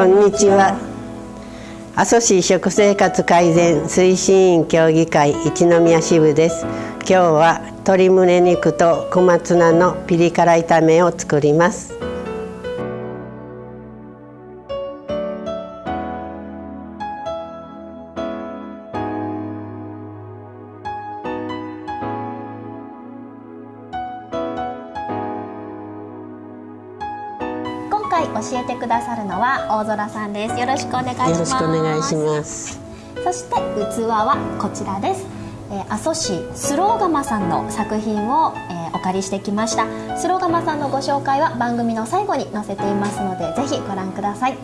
こんにちは。阿蘇市食生活改善推進員協議会一宮支部です。今日は鶏胸肉と小松菜のピリ辛炒めを作ります。今回教えてくださるのは大空さんです。よろしくお願いします。よろしくお願いします。そして器はこちらです、えー、阿蘇市スローガマさんの作品を、えー、お借りしてきました。スローガマさんのご紹介は番組の最後に載せていますのでぜひご覧ください。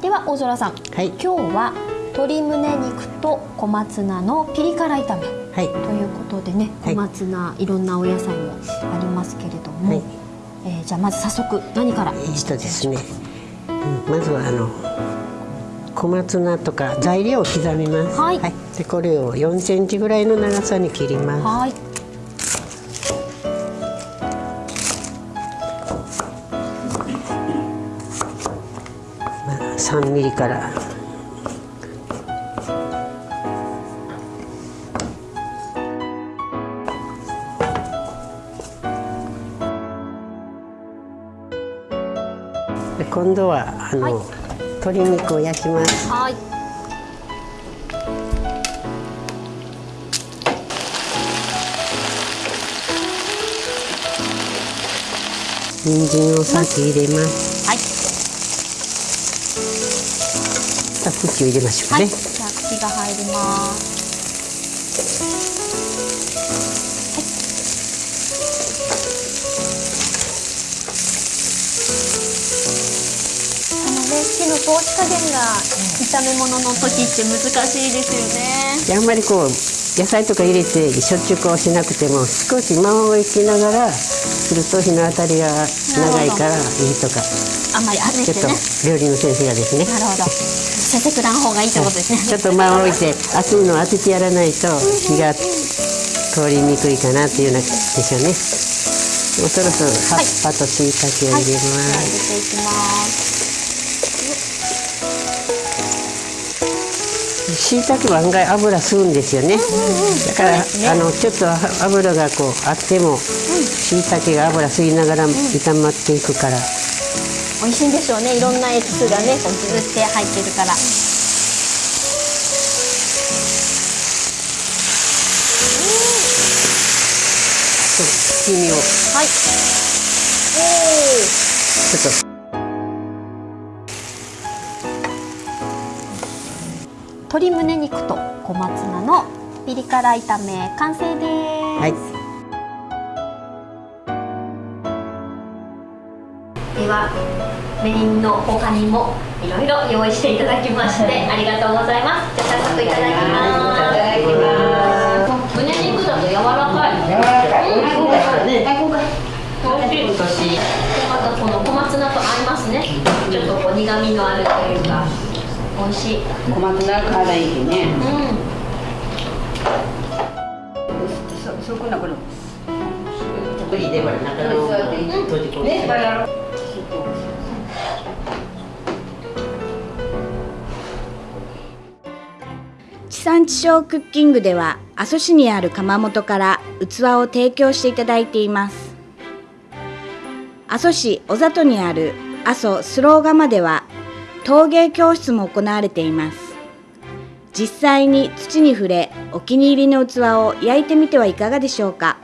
では大空さん、はい、今日は鶏胸肉と小松菜のピリ辛炒め、はい、ということでね小松菜、はい、いろんなお野菜もありますけれども、はいえー、じゃあまず早速何から？えっとですね、うん、まずはあの小松菜とか材料を刻みます。はい。はい、でこれを4センチぐらいの長さに切ります。はい。まあ3ミリから。今度はあの、はい、鶏肉を焼きます。はい。人参を先入れます。はい。さあ、茎を入れましょうね。はい、じゃあ、茎が入ります。火の通し加減が炒め物の時って難しいですよね。あんまりこう野菜とか入れてしょっちゅうこうしなくても少し間を置きながらすると日の当たりが長いからいいとか。あんまり当てて、ね、料理の先生がですね。なるほど。先生くらん方がいいってことですね。ちょっと間を置いて熱いのを当ててやらないと火が通りにくいかなっていうようなでしょうね。もうそろそろ葉っぱと椎茸を入れます。はいはい、入れていきます。椎茸は案外油吸うんですよね、だから、ね、あのちょっと油がこうあっても椎茸が油吸いながら炒まっていくから、美味しいんでしょうね。いろんなエキスがねこうギュって入ってるから。七味を。はい。ちょっと鶏胸肉と小松菜のピリ辛炒め完成です、はい、ではメインの他にもいろいろ用意していただきましてありがとうございます。じゃあ早速いただきます。いただきます胸肉だと柔らかい。柔らかい、美味しい。でまたこの小松菜と合い。ますねちょっとこう苦味のあるとい。うか美味しい。小松菜辛いしね。うんそそこなこの無理でほら中の閉じ込めて地産地消クッキングでは阿蘇市にある窯元から器を提供していただいています。阿蘇市小里にある阿蘇スロー窯では陶芸教室も行われています。実際に土に触れお気に入りの器を焼いてみてはいかがでしょうか。